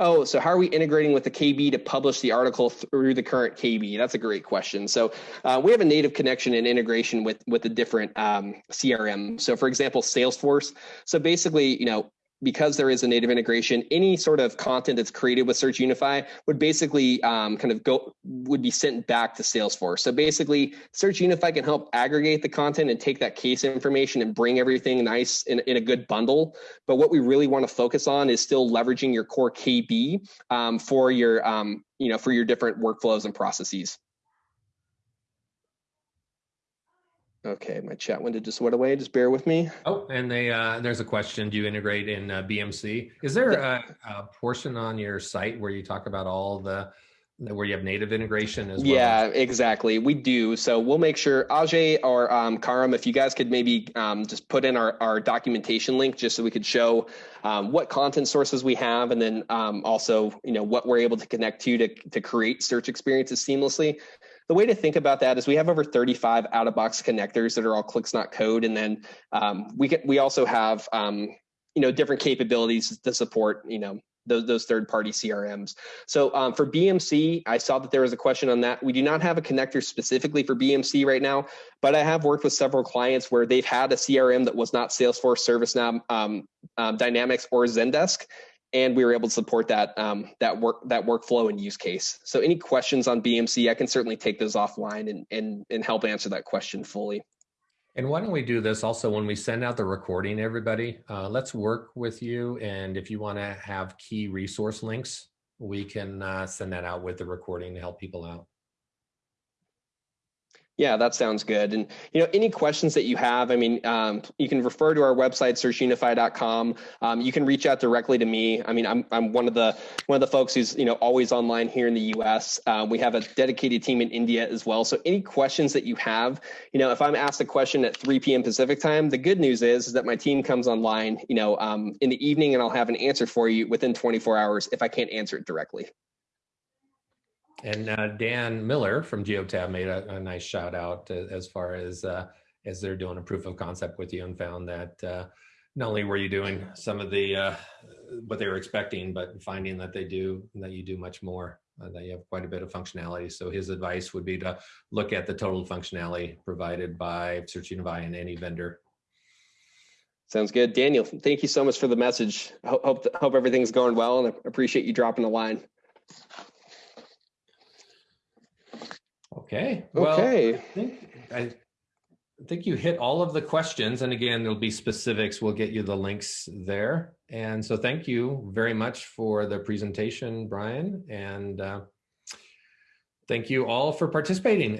Oh, so how are we integrating with the KB to publish the article through the current KB? That's a great question. So uh, we have a native connection and integration with with the different um, CRM. So for example, Salesforce. So basically, you know, because there is a native integration, any sort of content that's created with Search Unify would basically um, kind of go would be sent back to Salesforce. So basically, Search Unify can help aggregate the content and take that case information and bring everything nice in, in a good bundle. But what we really want to focus on is still leveraging your core KB um, for your um, you know for your different workflows and processes. Okay, my chat window just went away. Just bear with me. Oh, and they uh, there's a question. Do you integrate in uh, BMC? Is there a, a, portion on your site where you talk about all the where you have native integration as well? Yeah, exactly. We do. So we'll make sure Ajay or um, Karam, if you guys could maybe um, just put in our, our documentation link just so we could show um, what content sources we have and then um, also, you know, what we're able to connect to to, to create search experiences seamlessly the way to think about that is we have over 35 out-of-box connectors that are all clicks not code, and then um, we get we also have um, you know different capabilities to support you know those, those third-party CRMs. So um, for BMC, I saw that there was a question on that. We do not have a connector specifically for BMC right now, but I have worked with several clients where they've had a CRM that was not Salesforce, ServiceNow, um, um, Dynamics, or Zendesk, and we were able to support that um, that work that workflow and use case. So any questions on BMC, I can certainly take those offline and and and help answer that question fully. And why don't we do this also when we send out the recording, everybody, uh, let's work with you. And if you want to have key resource links, we can uh, send that out with the recording to help people out. Yeah, that sounds good. And you know, any questions that you have, I mean, um, you can refer to our website, searchunify.com. Um, you can reach out directly to me. I mean, I'm I'm one of the one of the folks who's you know always online here in the U.S. Uh, we have a dedicated team in India as well. So any questions that you have, you know, if I'm asked a question at 3 p.m. Pacific time, the good news is, is that my team comes online, you know, um, in the evening, and I'll have an answer for you within 24 hours if I can't answer it directly. And uh, Dan Miller from Geotab made a, a, nice shout out as far as uh, as they're doing a proof of concept with you and found that uh, not only were you doing some of the uh, what they were expecting, but finding that they do that you do much more. Uh, that you have quite a bit of functionality. So his advice would be to look at the total functionality provided by Searchunify and any vendor. Sounds good, Daniel. Thank you so much for the message. Hope hope, hope everything's going well, and I appreciate you dropping the line. Okay. Well, okay. I think, I think you hit all of the questions. And again, there'll be specifics. We'll get you the links there. And so thank you very much for the presentation, Brian. And uh, thank you all for participating.